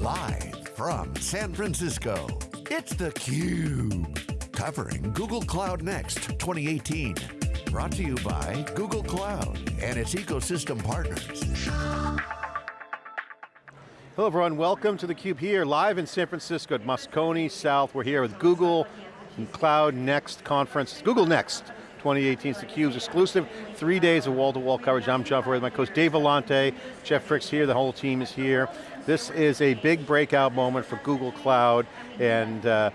Live from San Francisco, it's theCUBE. Covering Google Cloud Next 2018. Brought to you by Google Cloud and its ecosystem partners. Hello everyone, welcome to theCUBE here, live in San Francisco at Moscone South. We're here with Google Cloud Next conference, Google Next 2018 is theCUBE's exclusive three days of wall-to-wall -wall coverage. I'm John Furrier, my co-host Dave Vellante, Jeff Frick's here, the whole team is here. This is a big breakout moment for Google Cloud, and uh,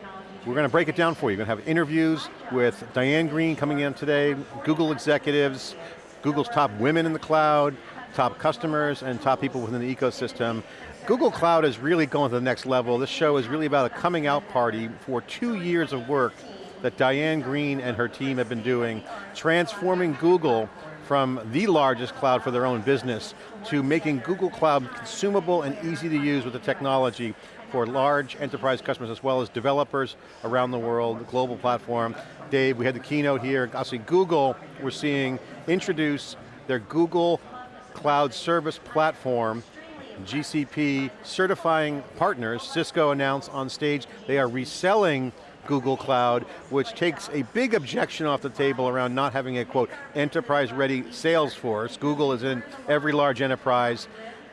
we're going to break it down for you. We're going to have interviews with Diane Greene coming in today, Google executives, Google's top women in the cloud, top customers, and top people within the ecosystem. Google Cloud is really going to the next level. This show is really about a coming out party for two years of work that Diane Greene and her team have been doing, transforming Google from the largest cloud for their own business to making Google Cloud consumable and easy to use with the technology for large enterprise customers as well as developers around the world, the global platform. Dave, we had the keynote here. Obviously Google, we're seeing introduce their Google Cloud Service Platform GCP certifying partners, Cisco announced on stage, they are reselling Google Cloud, which takes a big objection off the table around not having a, quote, enterprise-ready sales force. Google is in every large enterprise.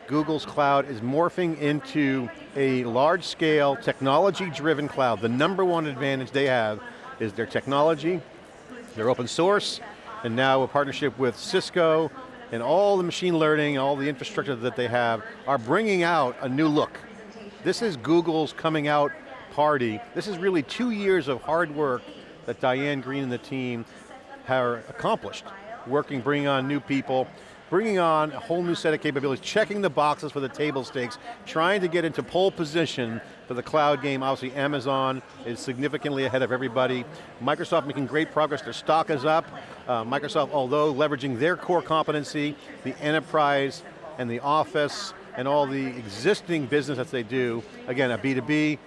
Google's cloud is morphing into a large-scale, technology-driven cloud. The number one advantage they have is their technology, their open source, and now a partnership with Cisco, and all the machine learning, all the infrastructure that they have, are bringing out a new look. This is Google's coming out party. This is really two years of hard work that Diane Greene and the team have accomplished. Working, bringing on new people, bringing on a whole new set of capabilities, checking the boxes for the table stakes, trying to get into pole position for the cloud game. Obviously Amazon is significantly ahead of everybody. Microsoft making great progress, their stock is up. Uh, Microsoft, although leveraging their core competency, the enterprise and the office, and all the existing business that they do, again, a B2B,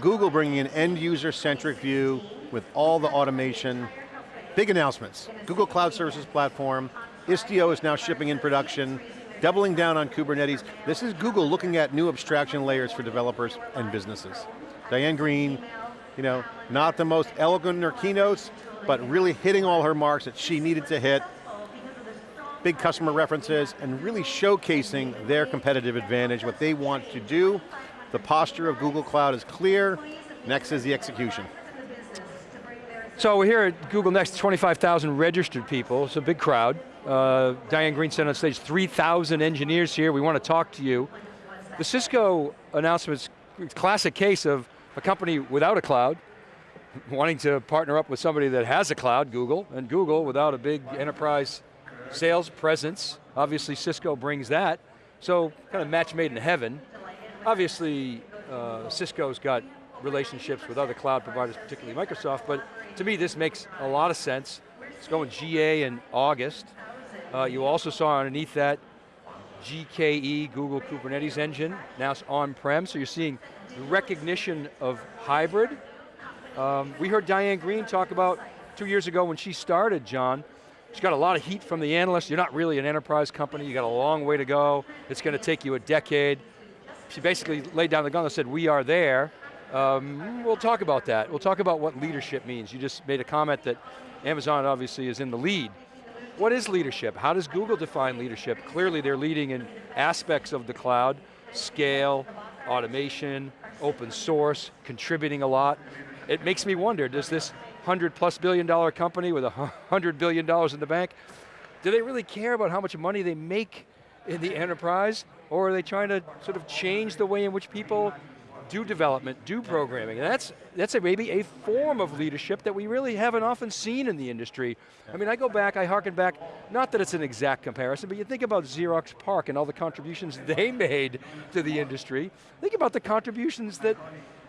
Google bringing an end user centric view with all the automation, big announcements. Google Cloud Services Platform, Istio is now shipping in production, doubling down on Kubernetes. This is Google looking at new abstraction layers for developers and businesses. Diane Greene, you know, not the most elegant in her keynotes, but really hitting all her marks that she needed to hit. Big customer references and really showcasing their competitive advantage, what they want to do. The posture of Google Cloud is clear. Next is the execution. So we're here at Google Next, 25,000 registered people, it's a big crowd. Uh, Diane Greene said on stage, 3,000 engineers here, we want to talk to you. The Cisco announcement is classic case of a company without a cloud, wanting to partner up with somebody that has a cloud, Google, and Google without a big enterprise sales presence. Obviously Cisco brings that. So kind of match made in heaven. Obviously uh, Cisco's got relationships with other cloud providers, particularly Microsoft, but to me this makes a lot of sense. It's going GA in August. Uh, you also saw underneath that GKE, Google Kubernetes Engine, now it's on-prem, so you're seeing recognition of hybrid. Um, we heard Diane Greene talk about two years ago when she started, John, she got a lot of heat from the analysts. You're not really an enterprise company, you got a long way to go. It's going to take you a decade. She basically laid down the gun and said, we are there. Um, we'll talk about that. We'll talk about what leadership means. You just made a comment that Amazon obviously is in the lead. What is leadership? How does Google define leadership? Clearly they're leading in aspects of the cloud, scale, automation, open source, contributing a lot. It makes me wonder, does this 100 plus billion dollar company with a 100 billion dollars in the bank, do they really care about how much money they make in the enterprise? Or are they trying to sort of change the way in which people do development, do programming. And that's, that's a, maybe a form of leadership that we really haven't often seen in the industry. I mean, I go back, I harken back, not that it's an exact comparison, but you think about Xerox PARC and all the contributions they made to the industry. Think about the contributions that,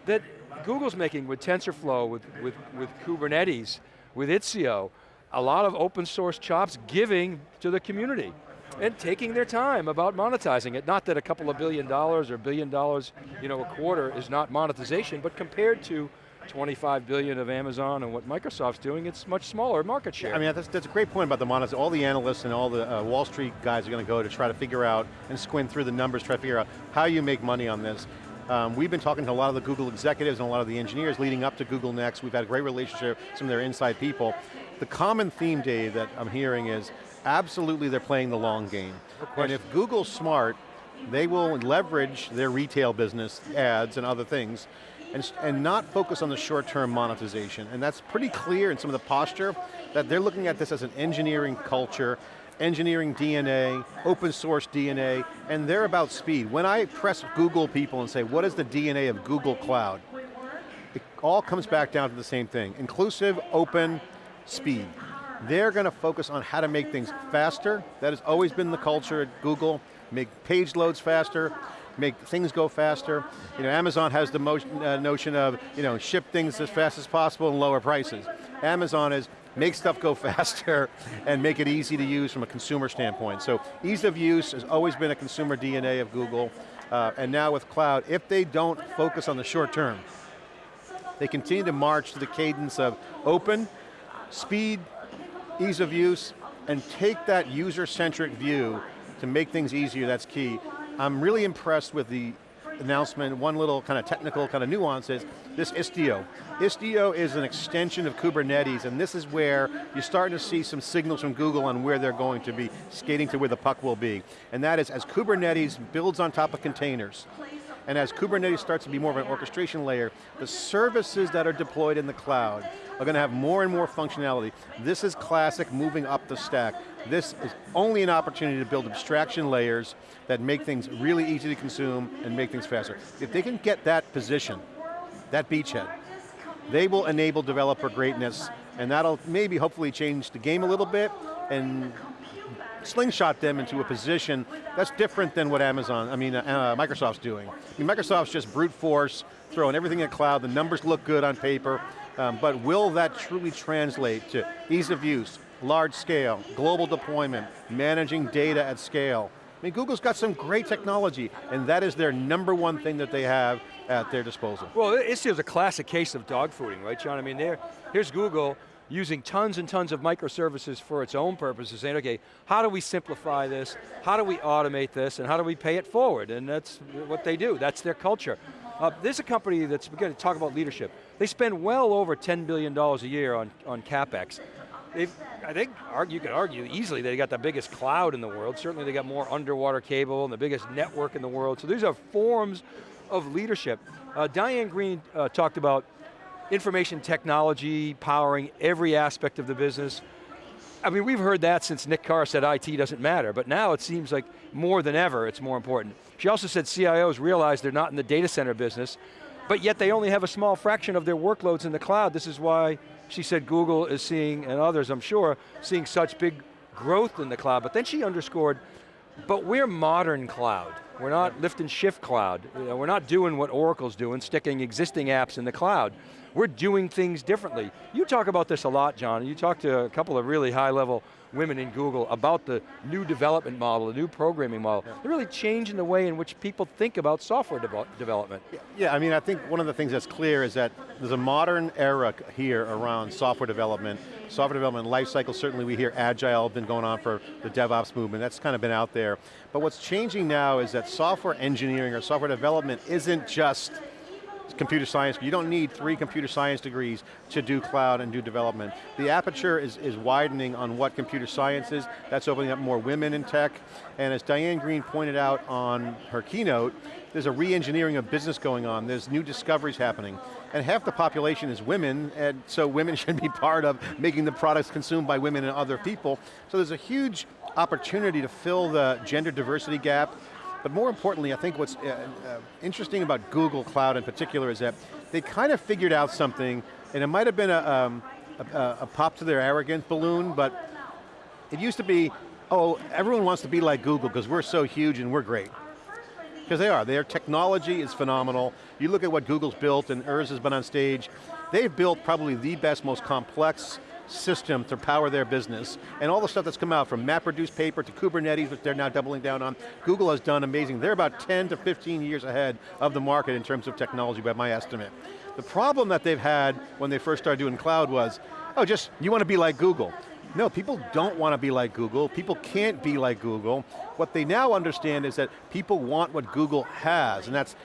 that Google's making with TensorFlow, with, with, with Kubernetes, with Istio. A lot of open source chops giving to the community and taking their time about monetizing it. Not that a couple of billion dollars or billion dollars you know, a quarter is not monetization, but compared to 25 billion of Amazon and what Microsoft's doing, it's much smaller market share. I mean, that's, that's a great point about the monetization. All the analysts and all the uh, Wall Street guys are going to go to try to figure out and squint through the numbers, try to figure out how you make money on this. Um, we've been talking to a lot of the Google executives and a lot of the engineers leading up to Google Next. We've had a great relationship, with some of their inside people. The common theme, Dave, that I'm hearing is absolutely they're playing the long game. And if Google's smart, they will leverage their retail business, ads and other things, and, and not focus on the short-term monetization. And that's pretty clear in some of the posture, that they're looking at this as an engineering culture, engineering DNA, open source DNA, and they're about speed. When I press Google people and say, what is the DNA of Google Cloud? It all comes back down to the same thing. Inclusive, open, speed. They're going to focus on how to make things faster. That has always been the culture at Google. Make page loads faster, make things go faster. You know, Amazon has the motion, uh, notion of, you know, ship things as fast as possible and lower prices. Amazon is make stuff go faster and make it easy to use from a consumer standpoint. So ease of use has always been a consumer DNA of Google. Uh, and now with cloud, if they don't focus on the short term, they continue to march to the cadence of open, speed, ease of use, and take that user-centric view to make things easier, that's key. I'm really impressed with the announcement, one little kind of technical kind of nuance is this Istio. Istio is an extension of Kubernetes and this is where you're starting to see some signals from Google on where they're going to be skating to where the puck will be. And that is as Kubernetes builds on top of containers, and as Kubernetes starts to be more of an orchestration layer, the services that are deployed in the cloud are going to have more and more functionality. This is classic moving up the stack. This is only an opportunity to build abstraction layers that make things really easy to consume and make things faster. If they can get that position, that beachhead, they will enable developer greatness and that'll maybe hopefully change the game a little bit and slingshot them into a position that's different than what Amazon, I mean, uh, Microsoft's doing. I mean, Microsoft's just brute force, throwing everything in cloud, the numbers look good on paper, um, but will that truly translate to ease of use, large scale, global deployment, managing data at scale? I mean, Google's got some great technology, and that is their number one thing that they have at their disposal. Well, Istio's a classic case of dogfooding, right, John? I mean, here's Google, using tons and tons of microservices for its own purposes, saying, okay, how do we simplify this? How do we automate this? And how do we pay it forward? And that's what they do, that's their culture. Uh, this is a company that's, going to talk about leadership. They spend well over $10 billion a year on, on CapEx. They've, I think you could argue easily they got the biggest cloud in the world. Certainly they got more underwater cable and the biggest network in the world. So these are forms of leadership. Uh, Diane Greene uh, talked about information technology powering every aspect of the business. I mean, we've heard that since Nick Carr said IT doesn't matter, but now it seems like more than ever it's more important. She also said CIOs realize they're not in the data center business, but yet they only have a small fraction of their workloads in the cloud. This is why she said Google is seeing, and others I'm sure, seeing such big growth in the cloud. But then she underscored, but we're modern cloud. We're not lift and shift cloud. You know, we're not doing what Oracle's doing, sticking existing apps in the cloud. We're doing things differently. You talk about this a lot, John, you talk to a couple of really high level women in Google about the new development model, the new programming model. Yeah. They're really changing the way in which people think about software de development. Yeah, I mean, I think one of the things that's clear is that there's a modern era here around software development. Software development lifecycle, certainly we hear agile been going on for the DevOps movement, that's kind of been out there. But what's changing now is that software engineering or software development isn't just computer science, you don't need three computer science degrees to do cloud and do development. The aperture is, is widening on what computer science is, that's opening up more women in tech, and as Diane Greene pointed out on her keynote, there's a re-engineering of business going on, there's new discoveries happening, and half the population is women, and so women should be part of making the products consumed by women and other people, so there's a huge opportunity to fill the gender diversity gap, but more importantly, I think what's uh, uh, interesting about Google Cloud in particular is that they kind of figured out something, and it might have been a, um, a, a pop to their arrogance balloon, but it used to be, oh, everyone wants to be like Google because we're so huge and we're great. Because they are, their technology is phenomenal. You look at what Google's built, and Urs has been on stage, they've built probably the best, most complex system to power their business, and all the stuff that's come out from MapReduce paper to Kubernetes, which they're now doubling down on. Google has done amazing. They're about 10 to 15 years ahead of the market in terms of technology by my estimate. The problem that they've had when they first started doing cloud was, oh, just, you want to be like Google. No, people don't want to be like Google. People can't be like Google. What they now understand is that people want what Google has, and that's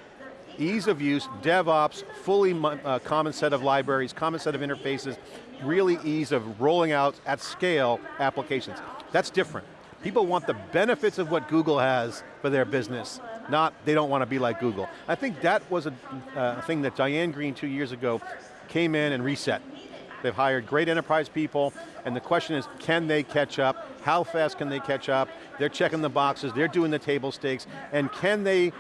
ease of use, DevOps, fully uh, common set of libraries, common set of interfaces, really ease of rolling out at scale applications. That's different. People want the benefits of what Google has for their business, not they don't want to be like Google. I think that was a uh, thing that Diane Greene two years ago came in and reset. They've hired great enterprise people, and the question is, can they catch up? How fast can they catch up? They're checking the boxes, they're doing the table stakes, and can they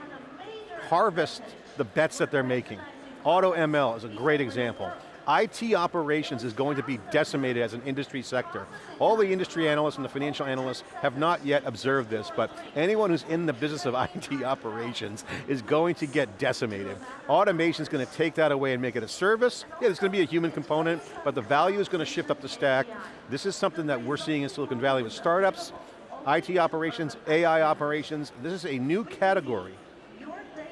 harvest the bets that they're making? AutoML is a great example. IT operations is going to be decimated as an industry sector. All the industry analysts and the financial analysts have not yet observed this, but anyone who's in the business of IT operations is going to get decimated. Automation is going to take that away and make it a service. Yeah, there's going to be a human component, but the value is going to shift up the stack. This is something that we're seeing in Silicon Valley with startups, IT operations, AI operations. This is a new category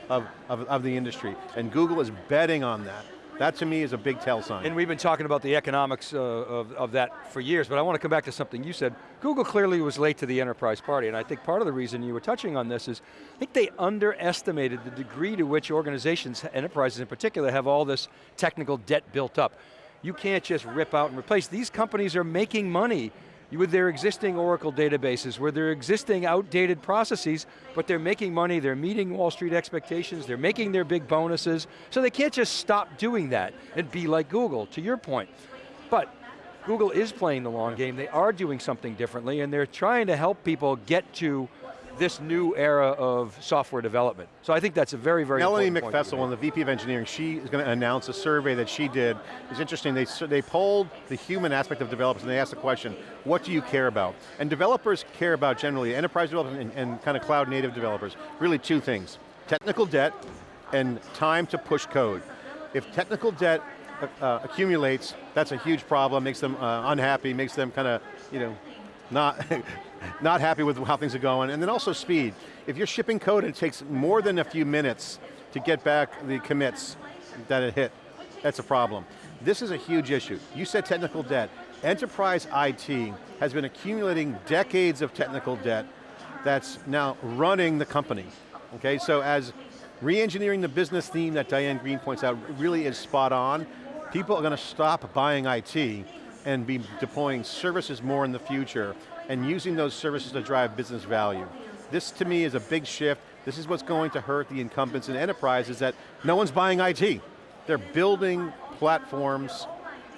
of, of, of the industry, and Google is betting on that. That to me is a big tell sign. And we've been talking about the economics uh, of, of that for years, but I want to come back to something you said. Google clearly was late to the enterprise party, and I think part of the reason you were touching on this is, I think they underestimated the degree to which organizations, enterprises in particular, have all this technical debt built up. You can't just rip out and replace. These companies are making money with their existing Oracle databases, with their existing outdated processes, but they're making money, they're meeting Wall Street expectations, they're making their big bonuses, so they can't just stop doing that and be like Google, to your point. But Google is playing the long game, they are doing something differently, and they're trying to help people get to this new era of software development. So I think that's a very, very Melody Meckfessel, one of the VP of Engineering, she is going to announce a survey that she did. It's interesting, they, they polled the human aspect of developers and they asked the question, what do you care about? And developers care about generally, enterprise developers and, and kind of cloud native developers, really two things. Technical debt and time to push code. If technical debt uh, uh accumulates, that's a huge problem, makes them uh, unhappy, makes them kind of, you know, not, not happy with how things are going, and then also speed. If you're shipping code and it takes more than a few minutes to get back the commits that it hit, that's a problem. This is a huge issue. You said technical debt. Enterprise IT has been accumulating decades of technical debt that's now running the company. Okay, so as re-engineering the business theme that Diane Greene points out really is spot on, people are going to stop buying IT and be deploying services more in the future and using those services to drive business value. This to me is a big shift. This is what's going to hurt the incumbents in enterprise is that no one's buying IT. They're building platforms,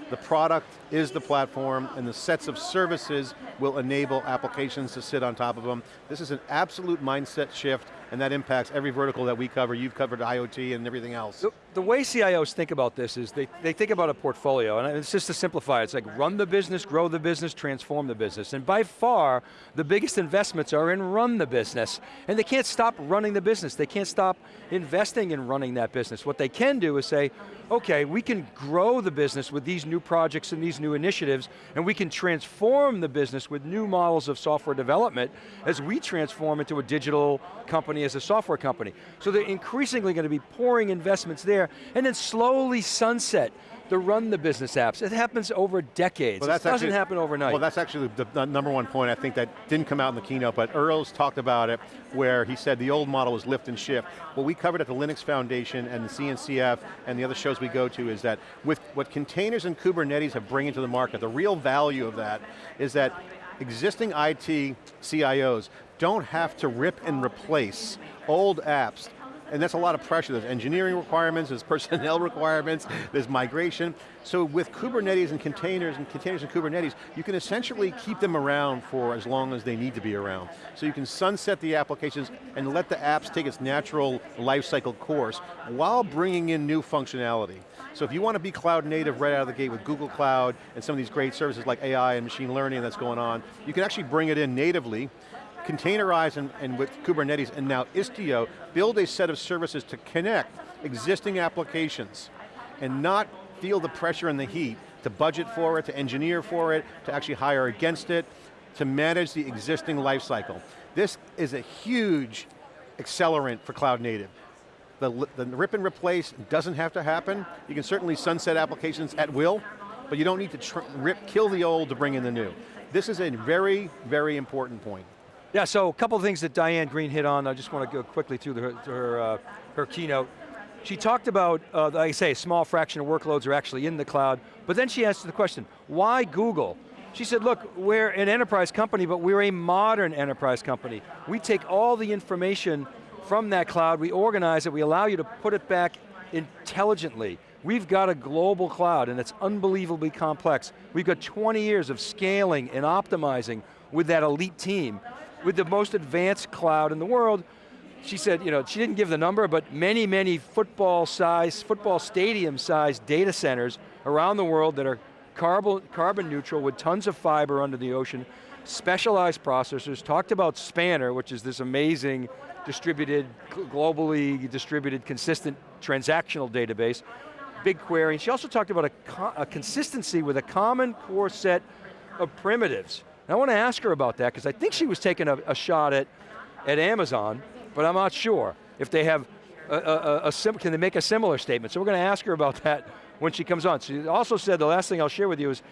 the product is the platform, and the sets of services will enable applications to sit on top of them. This is an absolute mindset shift, and that impacts every vertical that we cover. You've covered IoT and everything else. The, the, way CIOs think about this is they, they think about a portfolio, and it's just to simplify, it's like run the business, grow the business, transform the business. And by far, the biggest investments are in run the business. And they can't stop running the business. They can't stop investing in running that business. What they can do is say, okay, we can grow the business with these new projects and these new initiatives, and we can transform the business with new models of software development as we transform into a digital company as a software company. So they're increasingly going to be pouring investments there, and then slowly sunset the run the business apps. It happens over decades. Well, it doesn't actually, happen overnight. Well, that's actually the, the, number one point I think that didn't come out in the keynote, but Urs talked about it, where he said the old model was lift and shift. What we covered at the Linux Foundation and the CNCF and the other shows we go to is that with what containers and Kubernetes have bring into the market, the real value of that is that existing IT CIOs don't have to rip and replace old apps and that's a lot of pressure. There's engineering requirements, there's personnel requirements, there's migration. So with Kubernetes and containers and containers and Kubernetes, you can essentially keep them around for as long as they need to be around. So you can sunset the applications and let the apps take its natural life cycle course while bringing in new functionality. So if you want to be cloud native right out of the gate with Google Cloud and some of these great services like AI and machine learning that's going on, you can actually bring it in natively containerize and, and with Kubernetes and now Istio, build a set of services to connect existing applications and not feel the pressure and the heat to budget for it, to engineer for it, to actually hire against it, to manage the existing lifecycle. This is a huge accelerant for cloud native. The, the rip and replace doesn't have to happen. You can certainly sunset applications at will, but you don't need to rip, kill the old to bring in the new. This is a very, very important point. Yeah, so a couple of things that Diane Greene hit on, I just want to go quickly through the, her, uh, her keynote. She talked about, uh, like I say, a small fraction of workloads are actually in the cloud, but then she asked the question, why Google? She said, look, we're an enterprise company, but we're a modern enterprise company. We take all the information from that cloud, we organize it, we allow you to put it back intelligently. We've got a global cloud and it's unbelievably complex. We've got 20 years of scaling and optimizing with that elite team, with the most advanced cloud in the world. She said, you know, she didn't give the number, but many, many football size, football stadium size data centers around the world that are carbon, carbon neutral with tons of fiber under the ocean, specialized processors, talked about Spanner, which is this amazing distributed, globally distributed, consistent transactional database, BigQuery, she also talked about a, a consistency with a common core set of primitives. And I want to ask her about that, because I think she was taking a, a, shot at, at Amazon, but I'm not sure if they have a, a, a can they make a similar statement? So we're going to ask her about that when she comes on. She also said, the last thing I'll share with you is,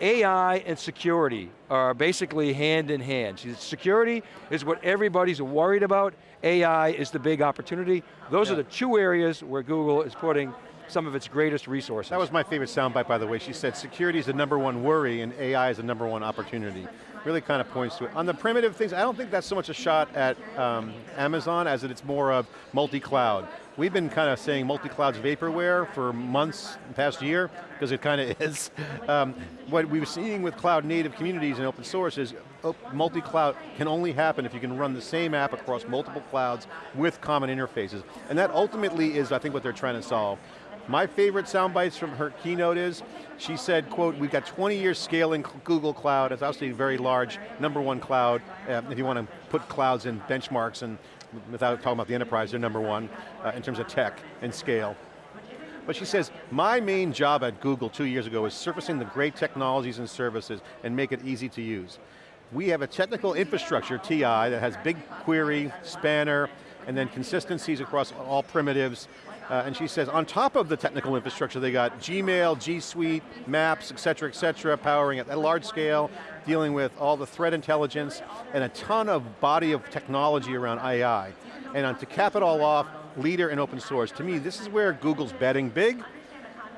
AI and security are basically hand in hand. Security is what everybody's worried about. AI is the big opportunity. Those yeah. are the two areas where Google is putting some of its greatest resources. That was my favorite soundbite, by the way. She said security is the number one worry and AI is the number one opportunity. Really kind of points to it. On the primitive things, I don't think that's so much a shot at um, Amazon as it's more of multi-cloud. We've been kind of saying multi-cloud's vaporware for months, past year, because it kind of is. Um, what we were seeing with cloud native communities and open source is oh, multi-cloud can only happen if you can run the same app across multiple clouds with common interfaces. And that ultimately is, I think, what they're trying to solve. My favorite sound bites from her keynote is, she said, quote, we've got 20 years scaling Google Cloud, it's obviously very large, number one cloud, uh, if you want to put clouds in benchmarks and without talking about the enterprise, they're number one uh, in terms of tech and scale. But she says, my main job at Google two years ago is surfacing the great technologies and services and make it easy to use. We have a technical infrastructure, TI, that has BigQuery, Spanner, and then consistencies across all primitives, uh, and she says, on top of the technical infrastructure, they got Gmail, G Suite, Maps, et cetera, et cetera, powering at a large scale, dealing with all the threat intelligence, and a ton of body of technology around AI. And uh, to cap it all off, leader in open source. To me, this is where Google's betting big,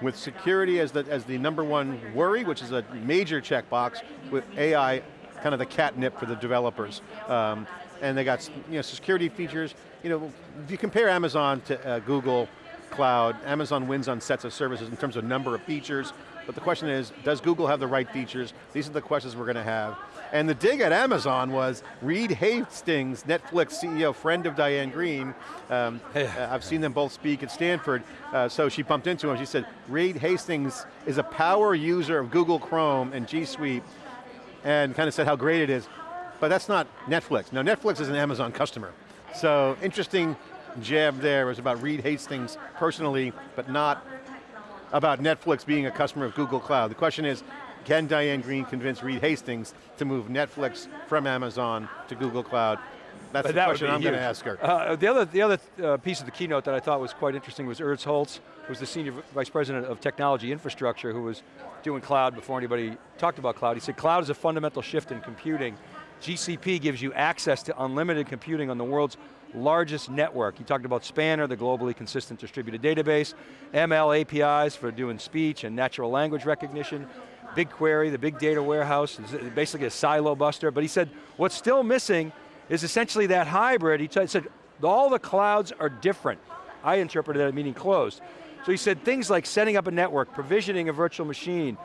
with security as the, as the number one worry, which is a major checkbox, with AI kind of the catnip for the developers. Um, and they got you know, security features. You know, if you compare Amazon to uh, Google Cloud, Amazon wins on sets of services in terms of number of features, but the question is, does Google have the right features? These are the questions we're going to have. And the dig at Amazon was Reed Hastings, Netflix CEO, friend of Diane Greene. Um, uh, I've seen them both speak at Stanford, uh, so she bumped into him. She said, Reed Hastings is a power user of Google Chrome and G Suite, and kind of said how great it is but that's not Netflix. Now Netflix is an Amazon customer. So interesting jab there was about Reed Hastings personally, but not about Netflix being a customer of Google Cloud. The question is, can Diane Greene convince Reed Hastings to move Netflix from Amazon to Google Cloud? That's but the that question I'm going to ask her. Uh, the other, the other uh, piece of the keynote that I thought was quite interesting was Urs Hölzle, who was the Senior Vice President of Technology Infrastructure, who was doing cloud before anybody talked about cloud. He said, cloud is a fundamental shift in computing GCP gives you access to unlimited computing on the world's largest network. You talked about Spanner, the globally consistent distributed database, ML APIs for doing speech and natural language recognition, BigQuery, the big data warehouse, basically a silo buster, but he said, what's still missing is essentially that hybrid. He said, all the clouds are different. I interpreted that meaning closed. So he said things like setting up a network, provisioning a virtual machine,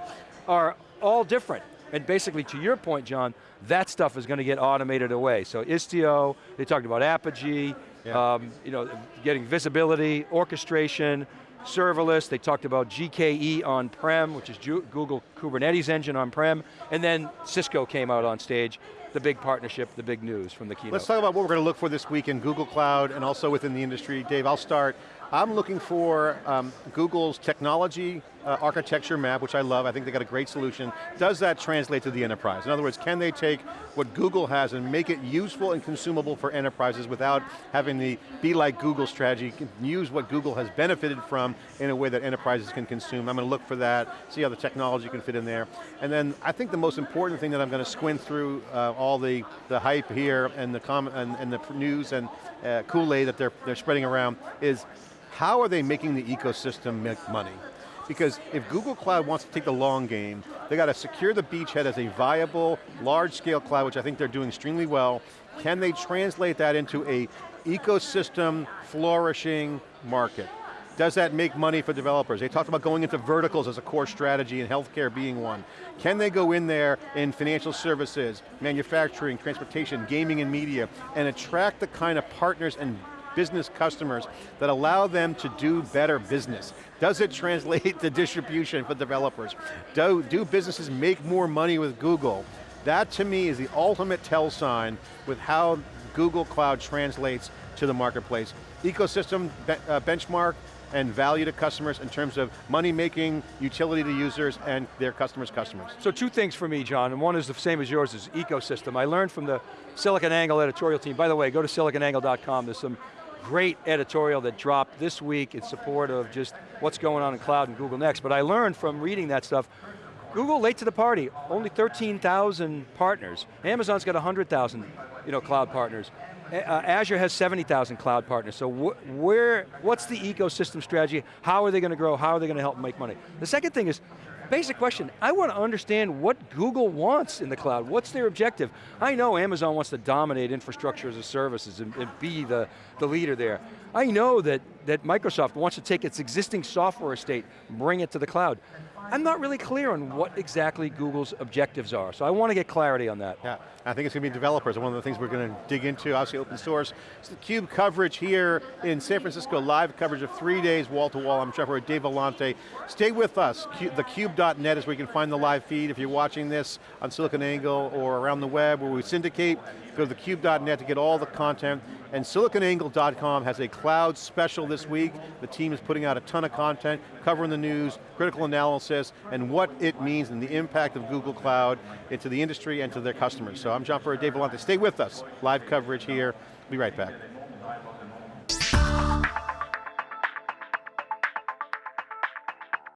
are all different. And basically, to your point, John, that stuff is going to get automated away. So Istio, they talked about Apigee, yeah. um, you know, getting visibility, orchestration, serverless, they talked about GKE on-prem, which is Google Kubernetes engine on-prem, and then Cisco came out on stage, the big partnership, the big news from the keynote. Let's talk about what we're going to look for this week in Google Cloud and also within the industry. Dave, I'll start. I'm looking for um, Google's technology uh, architecture map, which I love, I think they got a great solution. Does that translate to the enterprise? In other words, can they take what Google has and make it useful and consumable for enterprises without having the be like Google strategy, use what Google has benefited from in a way that enterprises can consume. I'm going to look for that, see how the technology can fit in there. And then I think the most important thing that I'm going to squint through uh, all the, the hype here and the, and, and the news and uh, Kool-Aid that they're, they're spreading around is how are they making the ecosystem make money? Because if Google Cloud wants to take the long game, they got to secure the beachhead as a viable, large scale cloud, which I think they're doing extremely well. Can they translate that into a ecosystem flourishing market? Does that make money for developers? They talked about going into verticals as a core strategy and healthcare being one. Can they go in there in financial services, manufacturing, transportation, gaming and media, and attract the kind of partners and business customers that allow them to do better business? Does it translate to distribution for developers? Do, do businesses make more money with Google? That to me is the ultimate tell sign with how Google Cloud translates to the marketplace. Ecosystem be uh, benchmark, and value to customers in terms of money making, utility to users, and their customers' customers. So two things for me, John, and one is the same as yours, is ecosystem. I learned from the SiliconANGLE editorial team. By the way, go to siliconangle.com, there's some great editorial that dropped this week in support of just what's going on in cloud and Google Next. But I learned from reading that stuff, Google late to the party, only 13,000 partners. Amazon's got 100,000 you know, cloud partners. Uh, Azure has 70,000 cloud partners, so wh where, what's the ecosystem strategy? How are they going to grow? How are they going to help make money? The second thing is, basic question, I want to understand what Google wants in the cloud. What's their objective? I know Amazon wants to dominate infrastructure as a services and, and be the, the leader there. I know that, that Microsoft wants to take its existing software estate, bring it to the cloud. I'm not really clear on what exactly Google's objectives are, so I want to get clarity on that. Yeah, I think it's going to be developers, one of the things we're going to dig into, obviously open source. It's the CUBE coverage here in San Francisco, live coverage of three days, wall to wall. I'm Trevor Dave Vellante. Stay with us, thecube.net is where you can find the live feed. If you're watching this on SiliconANGLE or around the web where we syndicate, go to thecube.net to get all the content. And siliconangle.com has a cloud special this week. The team is putting out a ton of content, covering the news, critical analysis, and what it means and the impact of Google Cloud into the industry and to their customers. So I'm John Furrier, Dave Vellante. Stay with us. Live coverage here. Be right back.